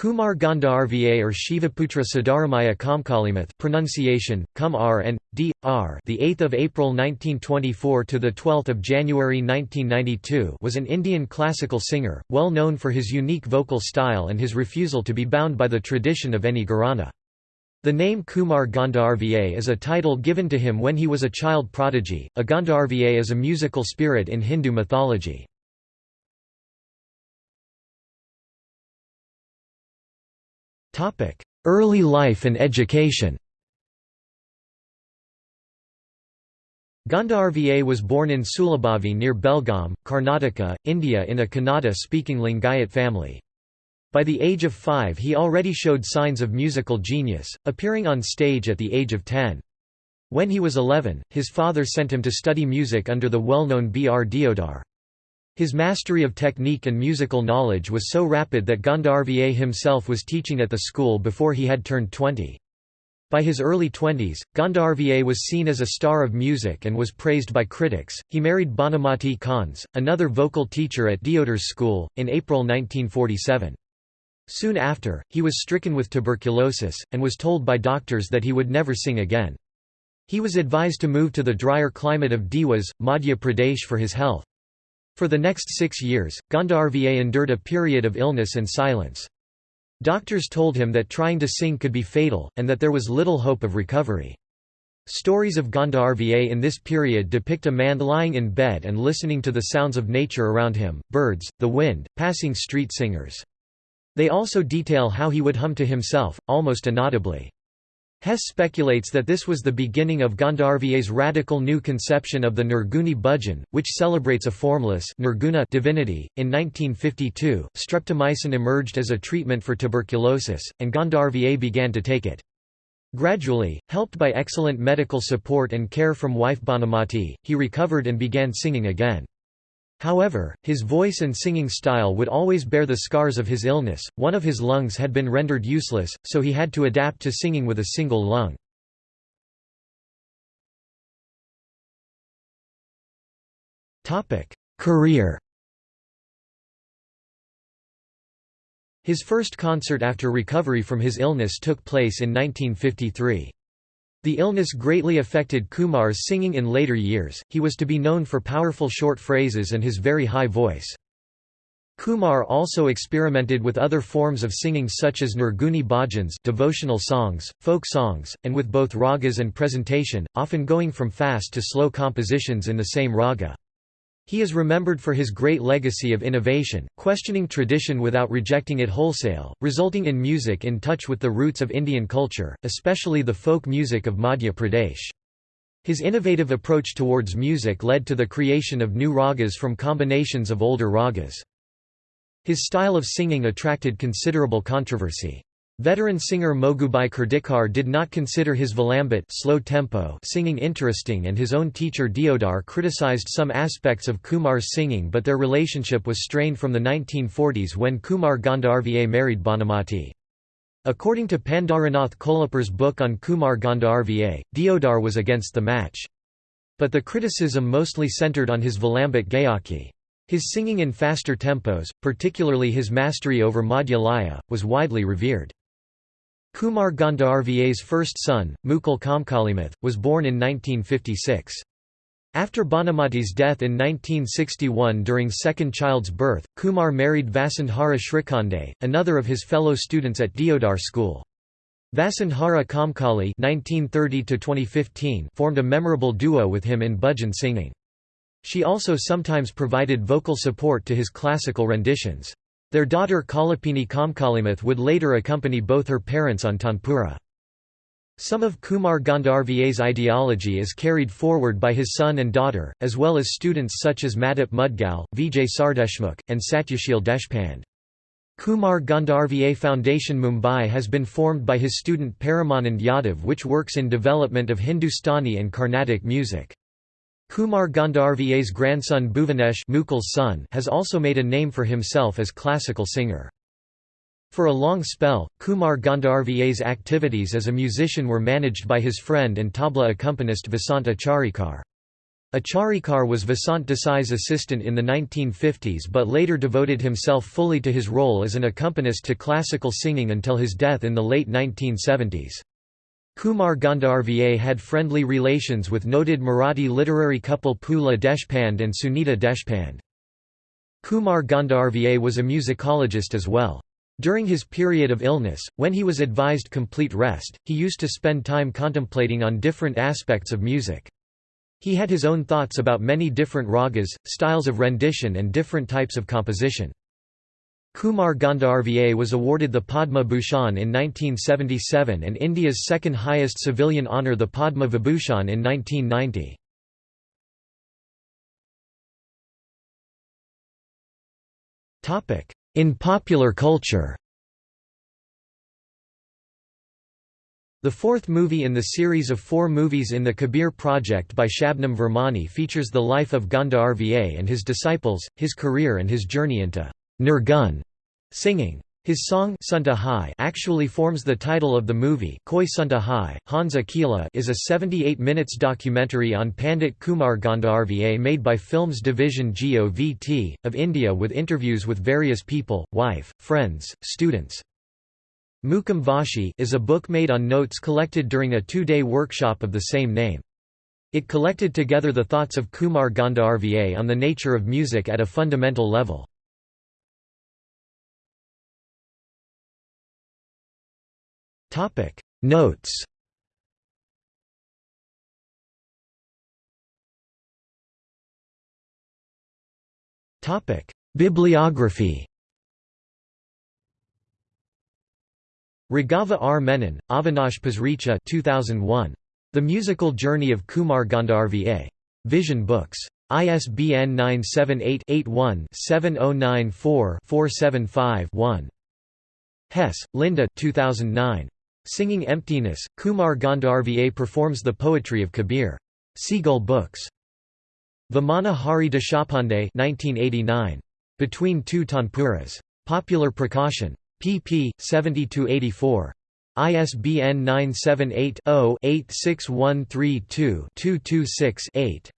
Kumar Gandharva or Shivaputra Siddharamaya Kamkalimath pronunciation Kum R and D R the 8th of April 1924 to the 12th of January 1992 was an Indian classical singer well known for his unique vocal style and his refusal to be bound by the tradition of any gharana. The name Kumar Gandharva is a title given to him when he was a child prodigy. A Gandharva is a musical spirit in Hindu mythology. Early life and education Gandharva was born in Sulabhavi near Belgaum, Karnataka, India in a Kannada-speaking Lingayat family. By the age of five he already showed signs of musical genius, appearing on stage at the age of ten. When he was 11, his father sent him to study music under the well-known B. R. Deodar. His mastery of technique and musical knowledge was so rapid that Gandharva himself was teaching at the school before he had turned 20. By his early twenties, Gandharva was seen as a star of music and was praised by critics. He married Bhanumati Kans, another vocal teacher at Deodar's school, in April 1947. Soon after, he was stricken with tuberculosis, and was told by doctors that he would never sing again. He was advised to move to the drier climate of Dewas, Madhya Pradesh for his health. For the next six years, Gandharva endured a period of illness and silence. Doctors told him that trying to sing could be fatal, and that there was little hope of recovery. Stories of Gandharva in this period depict a man lying in bed and listening to the sounds of nature around him, birds, the wind, passing street singers. They also detail how he would hum to himself, almost inaudibly. Hess speculates that this was the beginning of Gandharva's radical new conception of the Nirguni Bhajan, which celebrates a formless nirguna divinity. In 1952, streptomycin emerged as a treatment for tuberculosis, and Gandharva began to take it. Gradually, helped by excellent medical support and care from wife Bhanumati, he recovered and began singing again. However, his voice and singing style would always bear the scars of his illness, one of his lungs had been rendered useless, so he had to adapt to singing with a single lung. Career His first concert after recovery from his illness took place in 1953. The illness greatly affected Kumar's singing in later years, he was to be known for powerful short phrases and his very high voice. Kumar also experimented with other forms of singing such as Nirguni bhajans devotional songs, folk songs, and with both ragas and presentation, often going from fast to slow compositions in the same raga. He is remembered for his great legacy of innovation, questioning tradition without rejecting it wholesale, resulting in music in touch with the roots of Indian culture, especially the folk music of Madhya Pradesh. His innovative approach towards music led to the creation of new ragas from combinations of older ragas. His style of singing attracted considerable controversy. Veteran singer Mogubai Kurdikar did not consider his Vilambit slow tempo singing interesting and his own teacher Deodar criticized some aspects of Kumar's singing but their relationship was strained from the 1940s when Kumar Gandharva married Bhanumati. According to Pandharinath Kolapar's book on Kumar Gandharva, Deodar was against the match. But the criticism mostly centered on his Vilambit Gayaki. His singing in faster tempos, particularly his mastery over Madhya Laya, was widely revered. Kumar Gandharva's first son, Mukul Kamkalimath, was born in 1956. After Bhanumati's death in 1961 during second child's birth, Kumar married Vasundhara Shrikhande, another of his fellow students at Deodar school. Vasundhara Komkali (1930–2015) formed a memorable duo with him in bhajan singing. She also sometimes provided vocal support to his classical renditions. Their daughter Kalapini Kamkalimath would later accompany both her parents on Tanpura. Some of Kumar Gandharva's ideology is carried forward by his son and daughter, as well as students such as Madhup Mudgal, Vijay Sardeshmukh, and Satyashil Deshpande. Kumar Gandharva Foundation Mumbai has been formed by his student Paramanand Yadav which works in development of Hindustani and Carnatic music. Kumar Gandharva's grandson Bhuvanesh Mukul's son has also made a name for himself as classical singer. For a long spell, Kumar Gandharva's activities as a musician were managed by his friend and tabla accompanist Vasant Acharekar. Acharekar was Vasant Desai's assistant in the 1950s but later devoted himself fully to his role as an accompanist to classical singing until his death in the late 1970s. Kumar Gandharva had friendly relations with noted Marathi literary couple Pula Deshpande and Sunita Deshpande. Kumar Gandharva was a musicologist as well. During his period of illness, when he was advised complete rest, he used to spend time contemplating on different aspects of music. He had his own thoughts about many different ragas, styles of rendition and different types of composition. Kumar Gandharva was awarded the Padma Bhushan in 1977 and India's second highest civilian honour the Padma Vibhushan in 1990. In popular culture The fourth movie in the series of four movies in the Kabir project by Shabnam Virmani features the life of Gandharva and his disciples, his career and his journey into Nirgun singing. His song Sunta Hai actually forms the title of the movie Koi Sunta Hai. Hans Akela is a 78 minutes documentary on Pandit Kumar Gandharva made by Films Division GOVT, of India with interviews with various people, wife, friends, students, Mukam Vashi is a book made on notes collected during a two-day workshop of the same name. It collected together the thoughts of Kumar Gandharva on the nature of music at a fundamental level. Notes Bibliography Raghava R. Menon, Avinash Pasricha 2001. The Musical Journey of Kumar Gandharva. Vision Books. ISBN 978-81-7094-475-1. Hess, Linda 2009. Singing Emptiness, Kumar Gandharva performs the poetry of Kabir. Seagull Books. Vamana Hari Deshapande 1989. Between Two Tanpuras. Popular Prakashan. pp. 70–84. ISBN 978 0 86132 226 8.